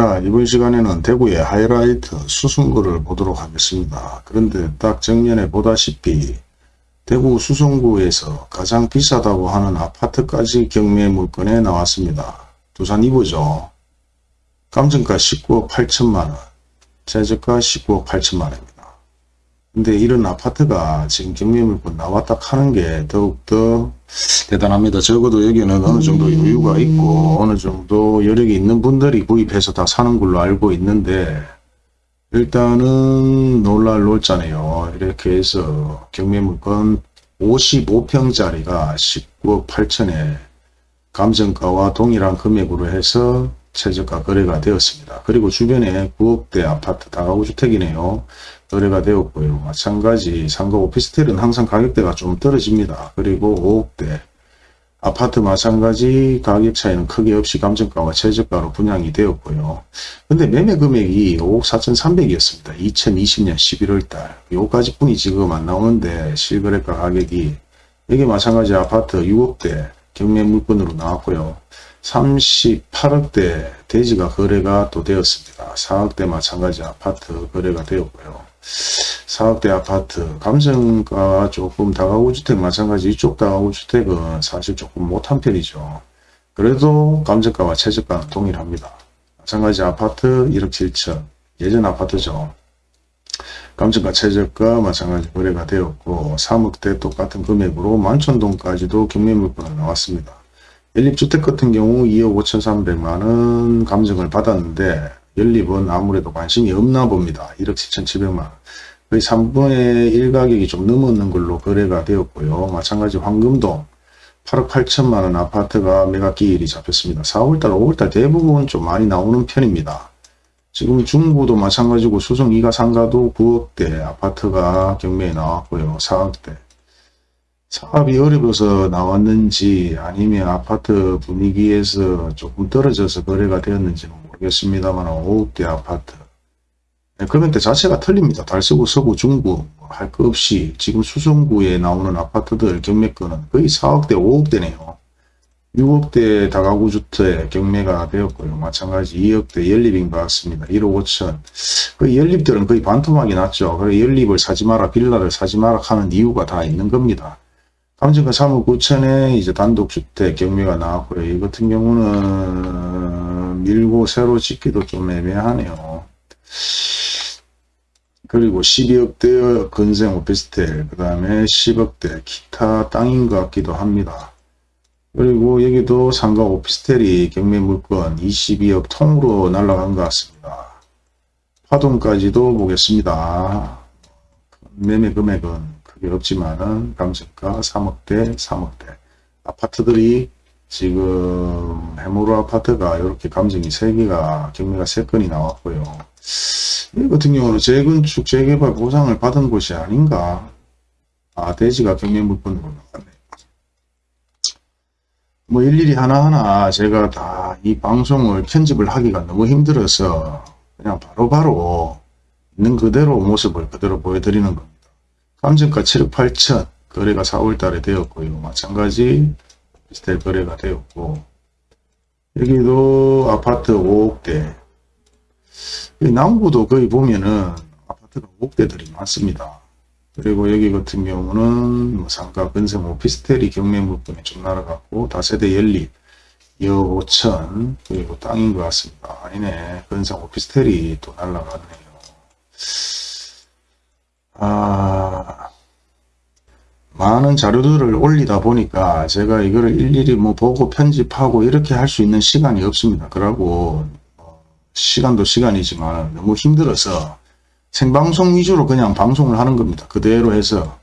자 이번 시간에는 대구의 하이라이트 수성구를 보도록 하겠습니다. 그런데 딱 정면에 보다시피 대구 수성구에서 가장 비싸다고 하는 아파트까지 경매 물건에 나왔습니다. 두산 이보죠. 감정가 19억 8천만원, 최저가 19억 8천만원입니다. 근데 이런 아파트가 지금 경매 물건 나왔다 하는 게 더욱더 대단합니다. 적어도 여기는 어느 정도 여유가 있고 어느 정도 여력이 있는 분들이 구입해서 다 사는 걸로 알고 있는데 일단은 놀랄 놀자네요. 이렇게 해서 경매 물건 55평짜리가 19억 8천에 감정가와 동일한 금액으로 해서 최저가 거래가 되었습니다. 그리고 주변에 9억대 아파트 다가구 주택이네요. 거래가 되었고요. 마찬가지 상가 오피스텔은 항상 가격대가 좀 떨어집니다. 그리고 5억대 아파트 마찬가지 가격 차이는 크게 없이 감정가와 최저가로 분양이 되었고요. 근데 매매 금액이 5억 4,300이었습니다. 2020년 11월달 요까지 뿐이 지금 안 나오는데 실거래가 가격이 여기 마찬가지 아파트 6억대 경매 물건으로 나왔고요. 38억대 대지가 거래가 또 되었습니다. 4억대 마찬가지 아파트 거래가 되었고요. 4억대 아파트 감정가 조금 다가구주택 마찬가지 이쪽 다가구주택은 사실 조금 못한 편이죠. 그래도 감정가와 최저가는 동일합니다. 마찬가지 아파트 1억 7천 예전 아파트죠. 감정가 최저가 마찬가지 거래가 되었고 3억대 똑같은 금액으로 만촌동까지도 경매물건이 나왔습니다. 연립주택 같은 경우 2억 5,300만원 감정을 받았는데 연립은 아무래도 관심이 없나 봅니다. 1억 7,700만원. 거의 3분의 1 가격이 좀 넘었는 걸로 거래가 되었고요. 마찬가지 황금동 8억 8천만원 아파트가 매각기일이 잡혔습니다. 4월달, 5월달 대부분 좀 많이 나오는 편입니다. 지금 중부도 마찬가지고 수성 2가 3가도 9억대 아파트가 경매에 나왔고요. 4억대. 사업이 어려워서 나왔는지 아니면 아파트 분위기에서 조금 떨어져서 거래가 되었는지는 모르겠습니다만 5억대 아파트 네, 금액대 자체가 틀립니다. 달서구, 서구, 중구 할 것 없이 지금 수성구에 나오는 아파트들 경매권은 거의 4억대, 5억대네요. 6억대 다가구 주택 경매가 되었고요. 마찬가지 2억대 연립인 것 같습니다. 1억 5천. 그 연립들은 거의 반토막이 났죠. 그 연립을 사지 마라, 빌라를 사지 마라 하는 이유가 다 있는 겁니다. 감정가 3억 9천에 이제 단독주택 경매가 나왔고요. 이 같은 경우는 밀고 새로 짓기도 좀 애매하네요. 그리고 12억대 건생 오피스텔, 그 다음에 10억대 기타 땅인 것 같기도 합니다. 그리고 여기도 상가 오피스텔이 경매 물건 22억 통으로 날라간 것 같습니다. 파동까지도 보겠습니다. 매매 금액은 크게 없지만은 감정가 3억대, 3억대. 아파트들이 지금 해무로 아파트가 이렇게 감정이 3개가 경매가 3건이 나왔고요. 이 같은 경우는 재건축, 재개발 보상을 받은 곳이 아닌가. 아, 대지가 경매 물건으로 나왔네. 뭐 일일이 하나하나 제가 다 이 방송을 편집을 하기가 너무 힘들어서 그냥 바로바로 바로 있는 그대로 모습을 그대로 보여드리는 겁니다. 감정가 7억 8천 거래가 4월 달에 되었고요. 마찬가지 비슷한 거래가 되었고 여기도 아파트 5억대 남구도 거의 보면은 아파트가 5억대들이 많습니다. 그리고 여기 같은 경우는 뭐 상가 근생 오피스텔이 경매 물건이 좀 날아갔고 다세대 연립 2억 5천 그리고 땅인 것 같습니다. 아니네 근생 오피스텔이 또 날아갔네요. 많은 자료들을 올리다 보니까 제가 이거를 일일이 뭐 보고 편집하고 이렇게 할 수 있는 시간이 없습니다. 그러고 시간도 시간이지만 너무 힘들어서 생방송 위주로 그냥 방송을 하는 겁니다. 그대로 해서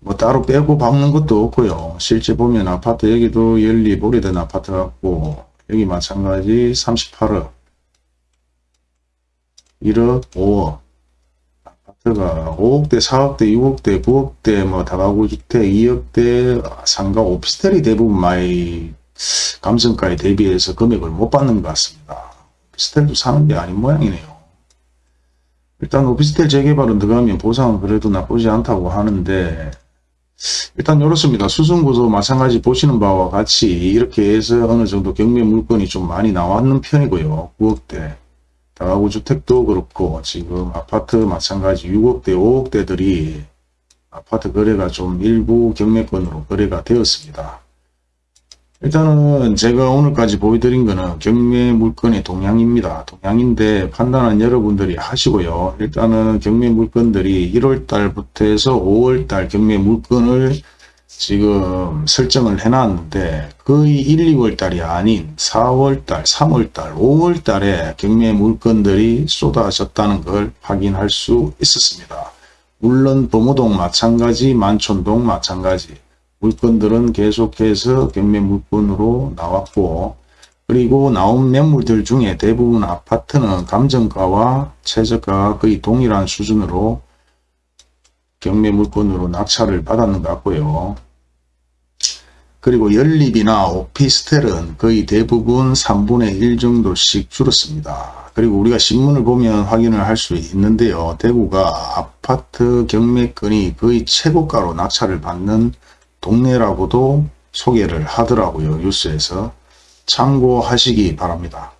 뭐 따로 빼고 박는 것도 없고요. 실제 보면 아파트 여기도 연립 오래된 아파트 같고 여기 마찬가지 38억 1억 5억 아파트가 5억대 4억대 6억대 9억대 뭐 다가구 주택 2억대 상가 오피스텔이 대부분 많이 감정가에 대비해서 금액을 못 받는 것 같습니다. 오피스텔도 사는 게 아닌 모양이네요. 일단 오피스텔 재개발은 들어가면 보상은 그래도 나쁘지 않다고 하는데 일단 이렇습니다. 수승구도 마찬가지 보시는 바와 같이 이렇게 해서 어느 정도 경매 물건이 좀 많이 나왔는 편이고요. 9억대. 다가구 주택도 그렇고 지금 아파트 마찬가지 6억대, 5억대들이 아파트 거래가 좀 일부 경매권으로 거래가 되었습니다. 일단은 제가 오늘까지 보여드린 거는 경매 물건의 동향입니다. 동향인데 판단은 여러분들이 하시고요. 일단은 경매 물건들이 1월 달부터 해서 5월 달 경매 물건을 지금 설정을 해놨는데 거의 1, 2월 달이 아닌 4월 달, 3월 달, 5월 달에 경매 물건들이 쏟아졌다는 걸 확인할 수 있었습니다. 물론 범호동 마찬가지, 만촌동 마찬가지 물건들은 계속해서 경매 물건으로 나왔고 그리고 나온 매물들 중에 대부분 아파트는 감정가와 최저가가 거의 동일한 수준으로 경매 물건으로 낙찰을 받았는 것 같고요. 그리고 연립이나 오피스텔은 거의 대부분 3분의 1 정도씩 줄었습니다. 그리고 우리가 신문을 보면 확인을 할 수 있는데요. 대구가 아파트 경매권이 거의 최고가로 낙찰을 받는 동네라고도 소개를 하더라고요. 뉴스에서 참고하시기 바랍니다.